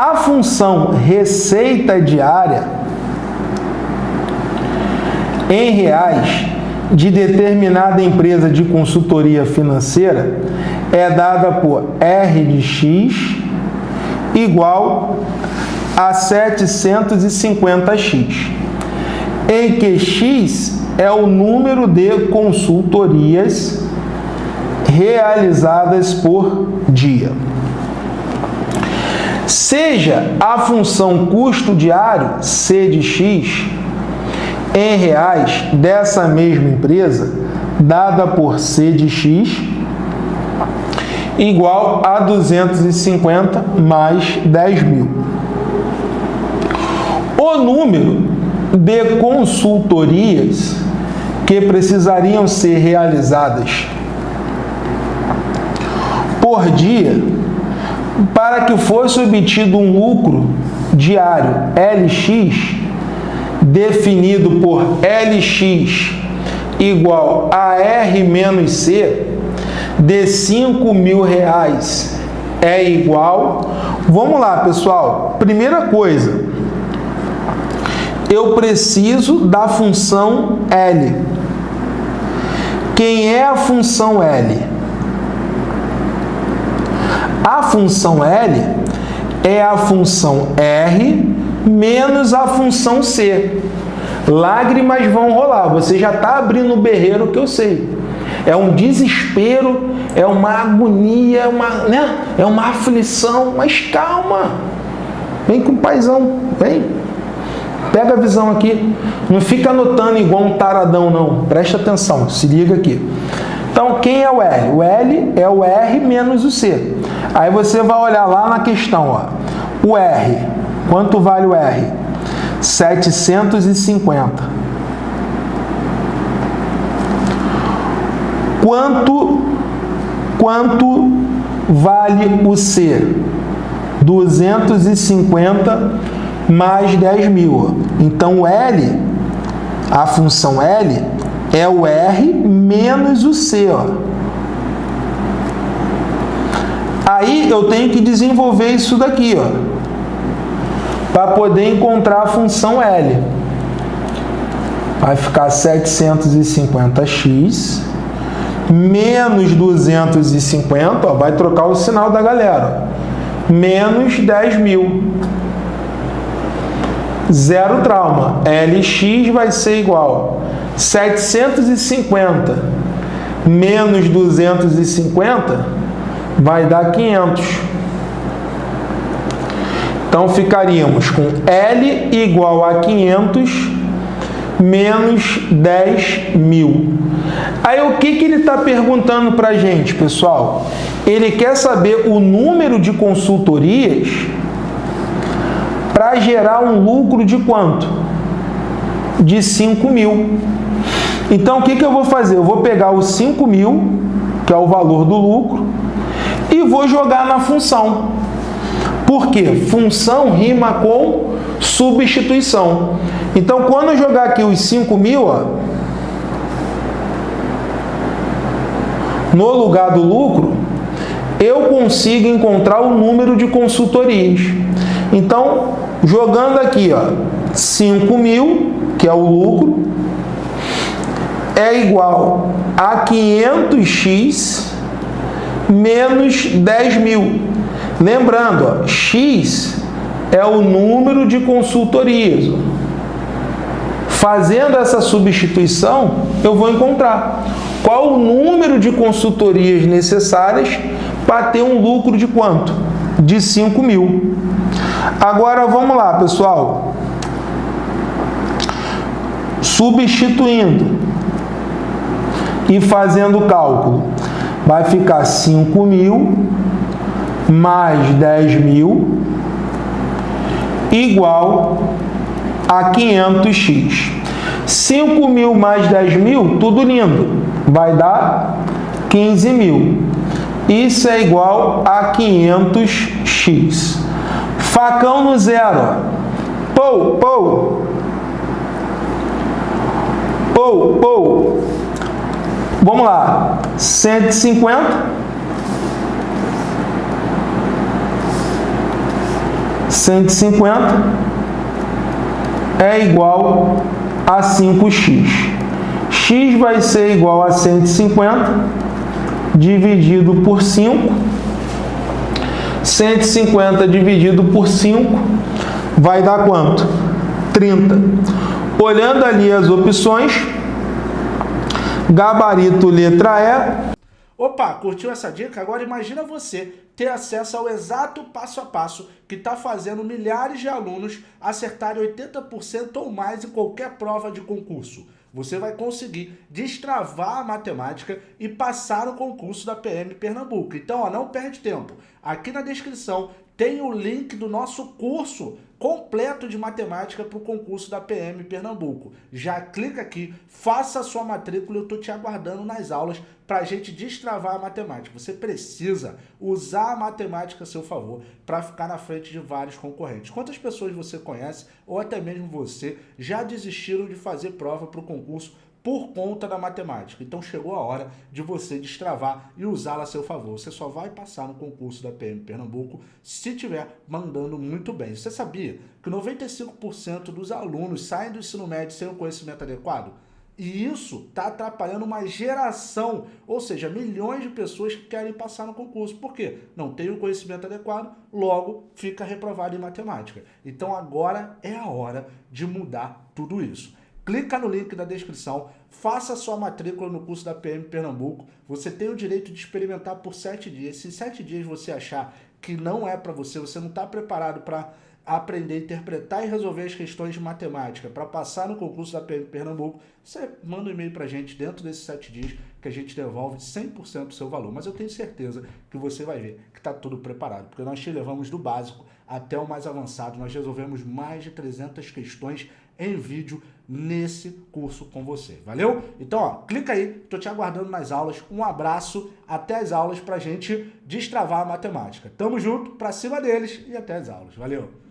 A função receita diária em reais de determinada empresa de consultoria financeira é dada por R de X igual a 750x, em que X é o número de consultorias realizadas por dia. Seja a função custo diário, C de X, em reais dessa mesma empresa, dada por C de X, igual a 250 mais 10 mil. O número de consultorias que precisariam ser realizadas por dia para que fosse obtido um lucro diário LX definido por LX igual a R menos C de 5 mil reais é igual... Vamos lá, pessoal. Primeira coisa, eu preciso da função L. Quem é a função L? A função L é a função R menos a função C. Lágrimas vão rolar. Você já está abrindo o berreiro que eu sei. É um desespero, é uma agonia, é uma, né? é uma aflição. Mas calma. Vem com o paizão. Vem. Pega a visão aqui. Não fica anotando igual um taradão, não. Presta atenção. Se liga aqui. Então, quem é o L? O L é o R menos o C. Aí você vai olhar lá na questão. Ó. O R Quanto vale o R? 750. Quanto, quanto vale o C? 250 mais 10 mil. Então, o L, a função L, é o R menos o C. Ó. Aí, eu tenho que desenvolver isso daqui. Ó para poder encontrar a função L. Vai ficar 750x menos 250, ó, vai trocar o sinal da galera, menos 10 mil. Zero trauma. LX vai ser igual 750 menos 250 vai dar 500. Então, ficaríamos com L igual a 500 menos 10 mil. Aí, o que, que ele está perguntando para a gente, pessoal? Ele quer saber o número de consultorias para gerar um lucro de quanto? De 5 mil. Então, o que, que eu vou fazer? Eu vou pegar os 5 mil, que é o valor do lucro, e vou jogar na função. Por quê? Função rima com substituição. Então, quando eu jogar aqui os 5 mil, ó, no lugar do lucro, eu consigo encontrar o número de consultorias. Então, jogando aqui, ó, 5 mil, que é o lucro, é igual a 500x menos 10 mil. Lembrando, ó, X é o número de consultorias. Fazendo essa substituição, eu vou encontrar qual o número de consultorias necessárias para ter um lucro de quanto? De 5 mil. Agora, vamos lá, pessoal. Substituindo e fazendo o cálculo, vai ficar 5 mil mais 10 mil igual a 500x. 5 mil mais 10 mil, tudo lindo, vai dar 15 mil. Isso é igual a 500x. Facão no zero. Pou, pou. Pou, pou. Vamos lá. 150 150 é igual a 5x. x vai ser igual a 150 dividido por 5. 150 dividido por 5 vai dar quanto? 30. Olhando ali as opções, gabarito letra E. Opa, curtiu essa dica? Agora imagina você ter acesso ao exato passo a passo que está fazendo milhares de alunos acertarem 80% ou mais em qualquer prova de concurso. Você vai conseguir destravar a matemática e passar no concurso da PM Pernambuco. Então, ó, não perde tempo. Aqui na descrição tem o link do nosso curso completo de matemática para o concurso da PM Pernambuco. Já clica aqui, faça a sua matrícula, eu estou te aguardando nas aulas para a gente destravar a matemática. Você precisa usar a matemática a seu favor para ficar na frente de vários concorrentes. Quantas pessoas você conhece, ou até mesmo você, já desistiram de fazer prova para o concurso por conta da matemática. Então chegou a hora de você destravar e usá-la a seu favor. Você só vai passar no concurso da PM Pernambuco se estiver mandando muito bem. Você sabia que 95% dos alunos saem do ensino médio sem o conhecimento adequado? E isso está atrapalhando uma geração, ou seja, milhões de pessoas que querem passar no concurso. Por quê? Não tem o conhecimento adequado, logo fica reprovado em matemática. Então agora é a hora de mudar tudo isso. Clica no link da descrição, faça sua matrícula no curso da PM Pernambuco. Você tem o direito de experimentar por sete dias. Se sete dias você achar que não é para você, você não está preparado para aprender interpretar e resolver as questões de matemática para passar no concurso da PM Pernambuco, você manda um e-mail para a gente dentro desses sete dias que a gente devolve 100% do seu valor. Mas eu tenho certeza que você vai ver que está tudo preparado, porque nós te levamos do básico até o mais avançado. Nós resolvemos mais de 300 questões em vídeo nesse curso com você. Valeu? Então, ó, clica aí, tô te aguardando nas aulas. Um abraço, até as aulas pra gente destravar a matemática. Tamo junto, pra cima deles e até as aulas. Valeu!